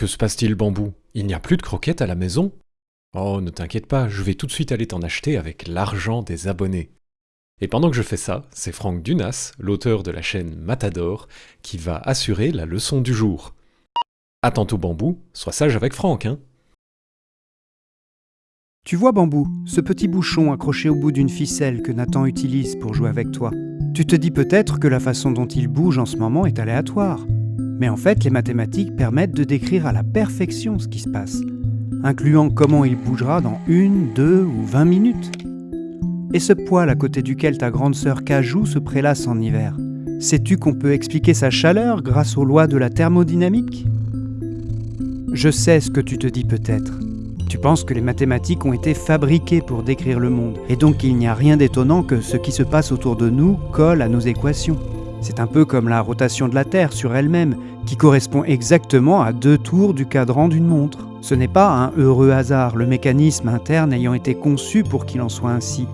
Que se passe-t-il, Bambou? Il n'y a plus de croquettes à la maison? Oh, ne t'inquiète pas, je vais tout de suite aller t'en acheter avec l'argent des abonnés. Et pendant que je fais ça, c'est Franck Dunas, l'auteur de la chaîne Matador, qui va assurer la leçon du jour. À tantôt Bambou, sois sage avec Franck, hein Tu vois Bambou, ce petit bouchon accroché au bout d'une ficelle que Nathan utilise pour jouer avec toi. Tu te dis peut-être que la façon dont il bouge en ce moment est aléatoire. Mais en fait, les mathématiques permettent de décrire à la perfection ce qui se passe, incluant comment il bougera dans une, deux ou vingt minutes. Et ce poil à côté duquel ta grande sœur Cajou se prélasse en hiver, sais-tu qu'on peut expliquer sa chaleur grâce aux lois de la thermodynamique? Je sais ce que tu te dis peut-être. Tu penses que les mathématiques ont été fabriquées pour décrire le monde, et donc il n'y a rien d'étonnant que ce qui se passe autour de nous colle à nos équations. C'est un peu comme la rotation de la Terre sur elle-même, qui correspond exactement à deux tours du cadran d'une montre. Ce n'est pas un heureux hasard, le mécanisme interne ayant été conçu pour qu'il en soit ainsi,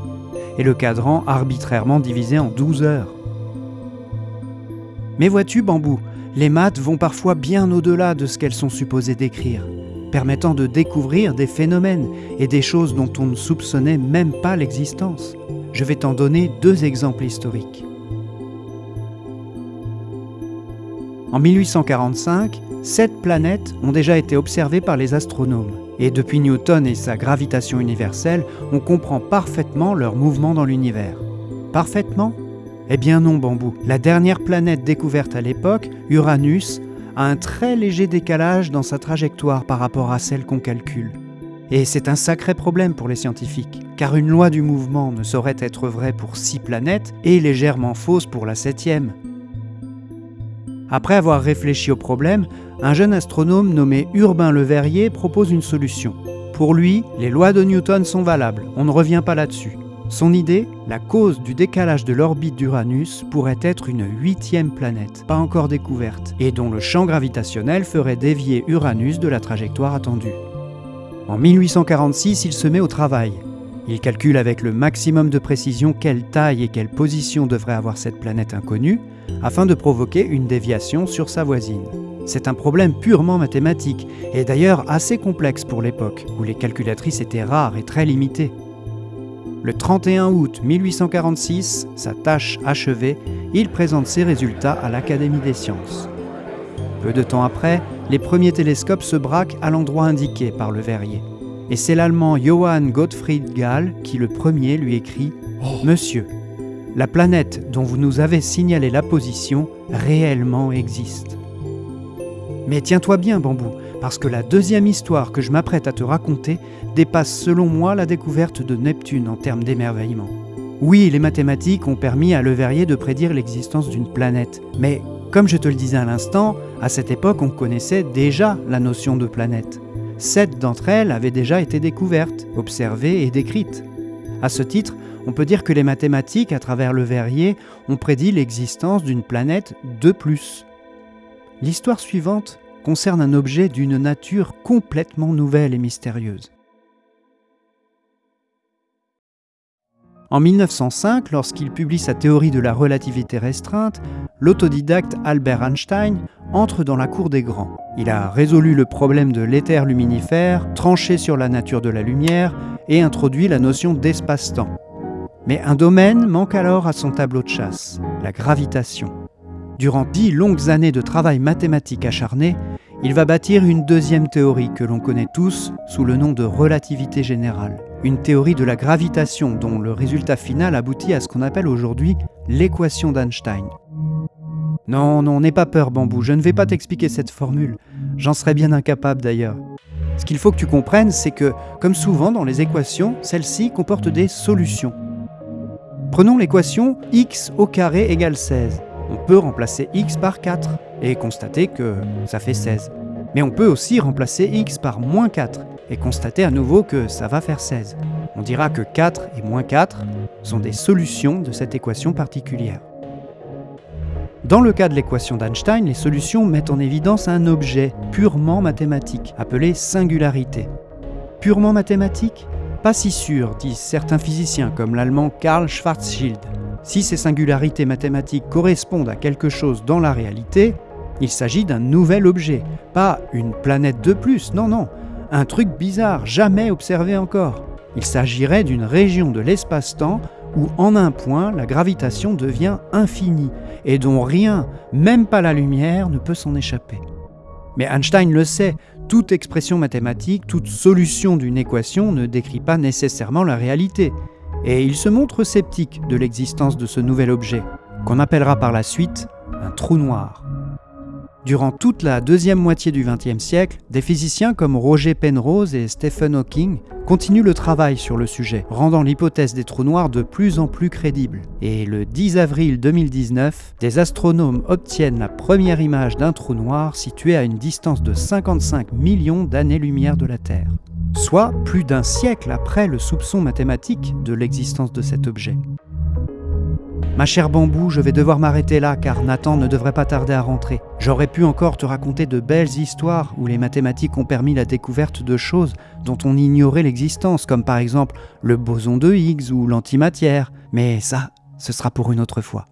et le cadran arbitrairement divisé en 12 heures. Mais vois-tu, Bambou, les maths vont parfois bien au-delà de ce qu'elles sont supposées décrire permettant de découvrir des phénomènes et des choses dont on ne soupçonnait même pas l'existence. Je vais t'en donner deux exemples historiques. En 1845, sept planètes ont déjà été observées par les astronomes. Et depuis Newton et sa gravitation universelle, on comprend parfaitement leur mouvement dans l'univers. Parfaitement? Eh bien non, Bambou. La dernière planète découverte à l'époque, Uranus, a un très léger décalage dans sa trajectoire par rapport à celle qu'on calcule. Et c'est un sacré problème pour les scientifiques, car une loi du mouvement ne saurait être vraie pour six planètes et légèrement fausse pour la septième. Après avoir réfléchi au problème, un jeune astronome nommé Urbain Le Verrier propose une solution. Pour lui, les lois de Newton sont valables, on ne revient pas là-dessus. Son idée, la cause du décalage de l'orbite d'Uranus pourrait être une huitième planète, pas encore découverte, et dont le champ gravitationnel ferait dévier Uranus de la trajectoire attendue. En 1846, il se met au travail. Il calcule avec le maximum de précision quelle taille et quelle position devrait avoir cette planète inconnue, afin de provoquer une déviation sur sa voisine. C'est un problème purement mathématique, et d'ailleurs assez complexe pour l'époque, où les calculatrices étaient rares et très limitées. Le 31 août 1846, sa tâche achevée, il présente ses résultats à l'Académie des sciences. Peu de temps après, les premiers télescopes se braquent à l'endroit indiqué par le verrier. Et c'est l'allemand Johann Gottfried Gall qui le premier lui écrit oh. Monsieur, la planète dont vous nous avez signalé la position réellement existe. Mais tiens-toi bien, Bambou, parce que la deuxième histoire que je m'apprête à te raconter dépasse selon moi la découverte de Neptune en termes d'émerveillement. Oui, les mathématiques ont permis à Le Verrier de prédire l'existence d'une planète, mais comme je te le disais à l'instant, à cette époque on connaissait déjà la notion de planète. Sept d'entre elles avaient déjà été découvertes, observées et décrites. À ce titre, on peut dire que les mathématiques, à travers Le Verrier, ont prédit l'existence d'une planète de plus. L'histoire suivante concerne un objet d'une nature complètement nouvelle et mystérieuse. En 1905, lorsqu'il publie sa théorie de la relativité restreinte, l'autodidacte Albert Einstein entre dans la cour des grands. Il a résolu le problème de l'éther luminifère, tranché sur la nature de la lumière et introduit la notion d'espace-temps. Mais un domaine manque alors à son tableau de chasse, la gravitation. Durant dix longues années de travail mathématique acharné, il va bâtir une deuxième théorie que l'on connaît tous sous le nom de relativité générale. Une théorie de la gravitation dont le résultat final aboutit à ce qu'on appelle aujourd'hui l'équation d'Einstein. Non, non, n'aie pas peur, Bambou, je ne vais pas t'expliquer cette formule. J'en serais bien incapable d'ailleurs. Ce qu'il faut que tu comprennes, c'est que, comme souvent dans les équations, celle-ci comporte des solutions. Prenons l'équation x au carré égale 16 on peut remplacer x par 4 et constater que ça fait 16. Mais on peut aussi remplacer x par moins 4 et constater à nouveau que ça va faire 16. On dira que 4 et moins 4 sont des solutions de cette équation particulière. Dans le cas de l'équation d'Einstein, les solutions mettent en évidence un objet purement mathématique, appelé singularité. Purement mathématique? Pas si sûr, disent certains physiciens comme l'allemand Karl Schwarzschild. Si ces singularités mathématiques correspondent à quelque chose dans la réalité, Il s'agit d'un nouvel objet, pas une planète de plus, non, non, un truc bizarre, jamais observé encore. Il s'agirait d'une région de l'espace-temps où en un point la gravitation devient infinie et dont rien, même pas la lumière, ne peut s'en échapper. Mais Einstein le sait, toute expression mathématique, toute solution d'une équation ne décrit pas nécessairement la réalité. Et il se montre sceptique de l'existence de ce nouvel objet, qu'on appellera par la suite un trou noir. Durant toute la deuxième moitié du XXe siècle, des physiciens comme Roger Penrose et Stephen Hawking continuent le travail sur le sujet, rendant l'hypothèse des trous noirs de plus en plus crédible. Et le 10 avril 2019, des astronomes obtiennent la première image d'un trou noir situé à une distance de 55 millions d'années-lumière de la Terre, soit plus d'un siècle après le soupçon mathématique de l'existence de cet objet. Ma chère Bambou, je vais devoir m'arrêter là car Nathan ne devrait pas tarder à rentrer. J'aurais pu encore te raconter de belles histoires où les mathématiques ont permis la découverte de choses dont on ignorait l'existence, comme par exemple le boson de Higgs ou l'antimatière, mais ça, ce sera pour une autre fois.